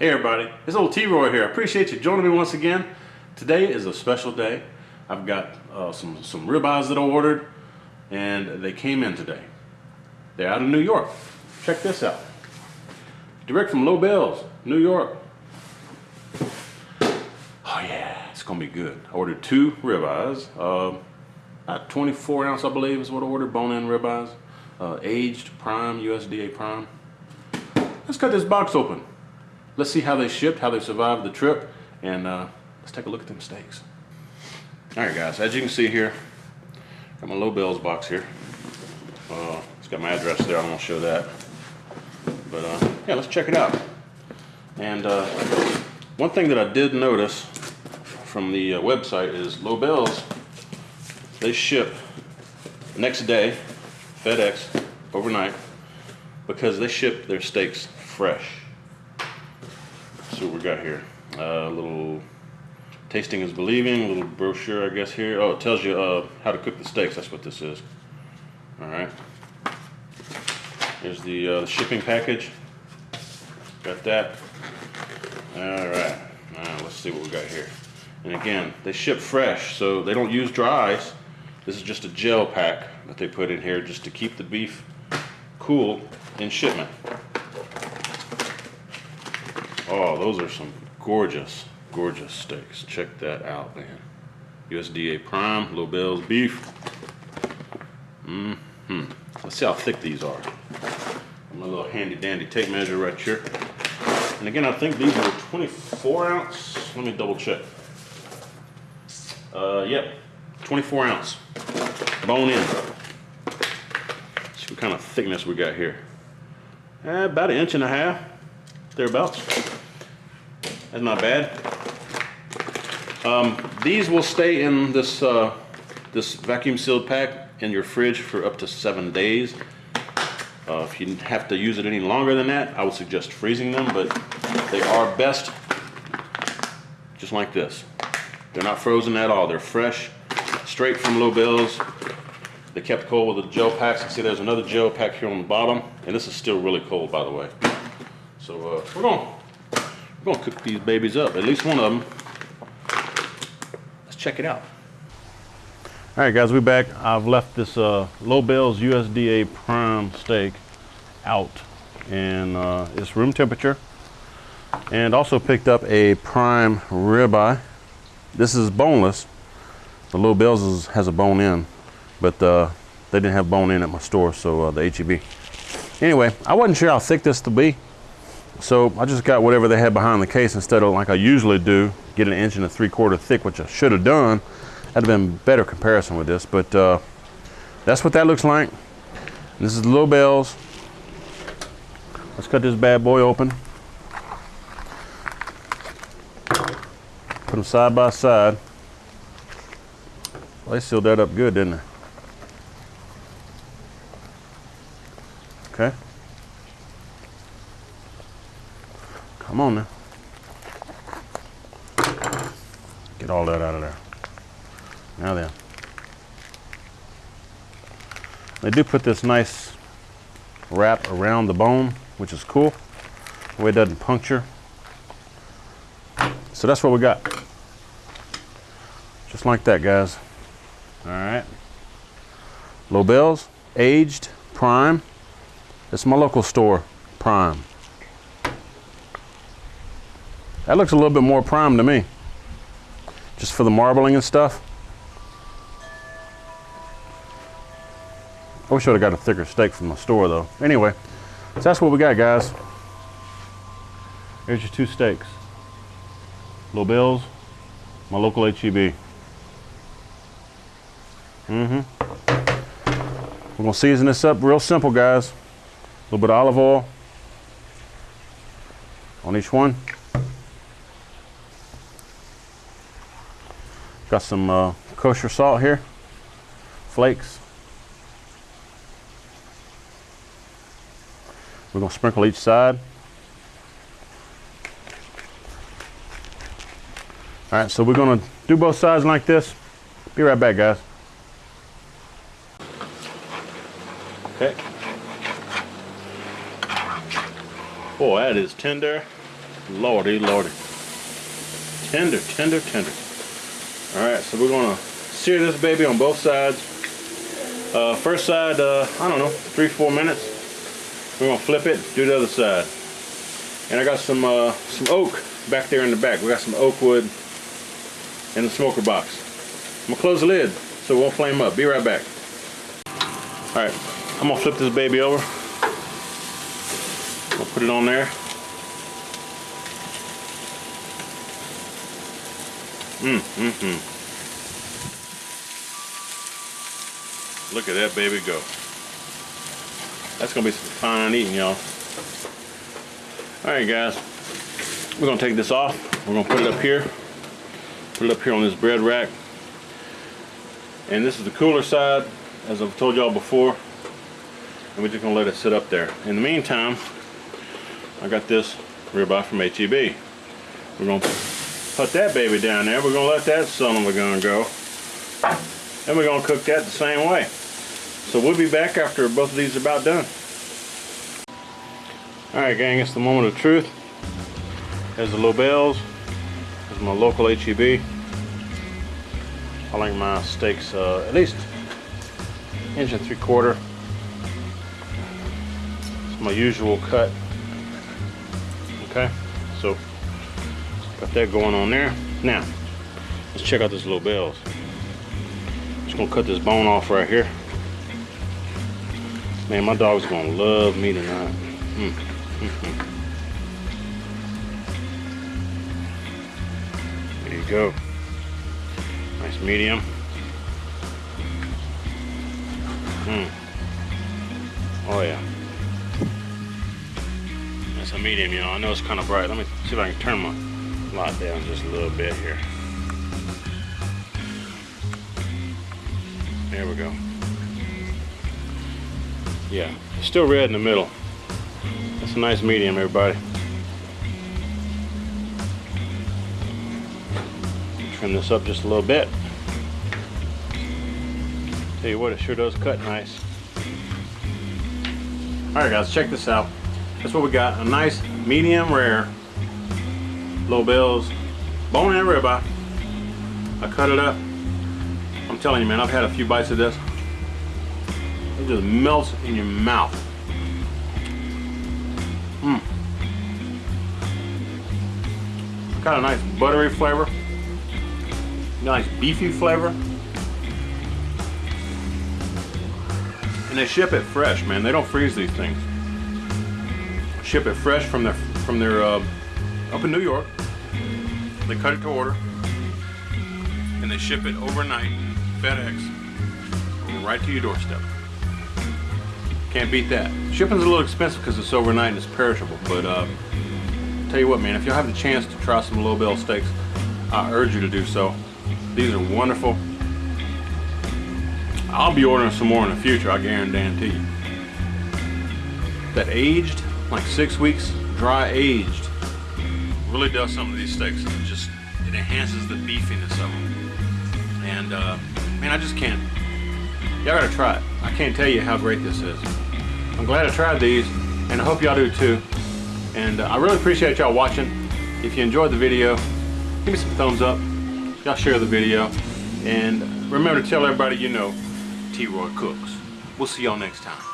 Hey everybody, it's old T-Roy here. I appreciate you joining me once again. Today is a special day. I've got uh, some, some ribeyes that I ordered and they came in today. They're out of New York. Check this out. Direct from Lobels, New York. Oh yeah, it's gonna be good. I ordered two ribeyes. Uh, about 24 ounce, I believe, is what I ordered. Bone-in ribeyes, uh, aged, prime, USDA prime. Let's cut this box open. Let's see how they shipped, how they survived the trip, and uh, let's take a look at them steaks. All right, guys, as you can see here, got my Lobels box here. Uh, it's got my address there. I to show that, but uh, yeah, let's check it out. And uh, one thing that I did notice from the uh, website is Lobels they ship next day, FedEx, overnight, because they ship their steaks fresh. See what we got here. A uh, little tasting is believing, a little brochure, I guess here. Oh, it tells you uh, how to cook the steaks. That's what this is. All right. Here's the, uh, shipping package. Got that. All right. Now let's see what we got here. And again, they ship fresh, so they don't use dries. This is just a gel pack that they put in here just to keep the beef cool in shipment. Oh, those are some gorgeous, gorgeous steaks. Check that out, man. USDA Prime, Lobels beef. Mm-hmm. Let's see how thick these are. My little handy dandy tape measure right here. And again, I think these are 24 ounce. Let me double check. Uh, yep, 24 ounce, bone in. See what kind of thickness we got here. Eh, about an inch and a half, thereabouts. That's not bad. Um, these will stay in this, uh, this vacuum sealed pack in your fridge for up to seven days. Uh, if you have to use it any longer than that, I would suggest freezing them, but they are best just like this. They're not frozen at all. They're fresh straight from Lobels. They kept cold with the gel packs. You see there's another gel pack here on the bottom, and this is still really cold, by the way. So uh, we're gonna we're gonna cook these babies up, at least one of them. Let's check it out. All right, guys, we're back. I've left this uh, Lobels USDA Prime steak out, and uh, it's room temperature. And also picked up a prime ribeye. This is boneless, the Lobels is, has a bone in, but uh, they didn't have bone in at my store, so uh, the HEB. Anyway, I wasn't sure how thick this to be, so I just got whatever they had behind the case instead of like I usually do, get an inch and a three quarter thick, which I should have done. That'd have been better comparison with this, but uh, that's what that looks like. This is the Bells. Let's cut this bad boy open. Put them side by side. Well, they sealed that up good, didn't they? Okay. Come on now. Get all that out of there. Now then. They do put this nice wrap around the bone, which is cool. The way it doesn't puncture. So that's what we got. Just like that, guys. All right. Lobels, aged, prime. It's my local store, prime. That looks a little bit more prime to me. Just for the marbling and stuff. I wish I would have got a thicker steak from the store though. Anyway, so that's what we got guys. Here's your two steaks. Lobels, my local HEB. Mm-hmm. We're gonna season this up real simple, guys. A little bit of olive oil on each one. Got some uh, kosher salt here, flakes. We're gonna sprinkle each side. All right, so we're gonna do both sides like this. Be right back, guys. Okay. Boy, that is tender. Lordy, lordy. Tender, tender, tender. All right, so we're gonna sear this baby on both sides. Uh, first side, uh, I don't know, three, four minutes. We're gonna flip it, do the other side. And I got some uh, some oak back there in the back. We got some oak wood in the smoker box. I'm gonna close the lid so it won't flame up. Be right back. All right, I'm gonna flip this baby over. I'll put it on there. Mm, mm, mm. Look at that baby go. That's gonna be some fine eating, y'all. All right, guys. We're gonna take this off. We're gonna put it up here. Put it up here on this bread rack. And this is the cooler side, as I've told y'all before. And we're just gonna let it sit up there. In the meantime, I got this ribeye from HEB. We're gonna put that baby down there. We're gonna let that son of a gun go. And we're gonna cook that the same way. So we'll be back after both of these are about done. Alright gang, it's the moment of truth. There's the Lobels. There's my local HEB. I like my steaks uh, at least inch and three quarter. It's my usual cut. Okay, got that going on there. Now, let's check out this Lobels. Just gonna cut this bone off right here. Man, my dog's gonna love me tonight. Mm. Mm -hmm. There you go. Nice medium. Mm. Oh yeah. That's a medium, you know. I know it's kind of bright. Let me see if I can turn my light down just a little bit here. There we go. Yeah, still red in the middle. That's a nice medium, everybody. Trim this up just a little bit. Tell you what, it sure does cut nice. Alright guys, check this out. That's what we got. A nice medium rare Lobels bone and ribeye. I cut it up. I'm telling you man, I've had a few bites of this. It just melts in your mouth. Mmm. Got a nice buttery flavor. Nice beefy flavor. And they ship it fresh, man. They don't freeze these things. Ship it fresh from their from their uh, up in New York. They cut it to order, and they ship it overnight, FedEx, right to your doorstep. Can't beat that. Shipping's a little expensive because it's overnight and it's perishable, but uh, tell you what, man, if you have the chance to try some Lobel steaks, I urge you to do so. These are wonderful. I'll be ordering some more in the future, I guarantee you. That aged, like six weeks, dry aged, really does some of these steaks. It just, it enhances the beefiness of them. And, uh, man, I just can't. Y'all gotta try it. I can't tell you how great this is. I'm glad I tried these, and I hope y'all do too. And uh, I really appreciate y'all watching. If you enjoyed the video, give me some thumbs up. Y'all share the video. And remember to tell everybody you know T-Roy Cooks. We'll see y'all next time.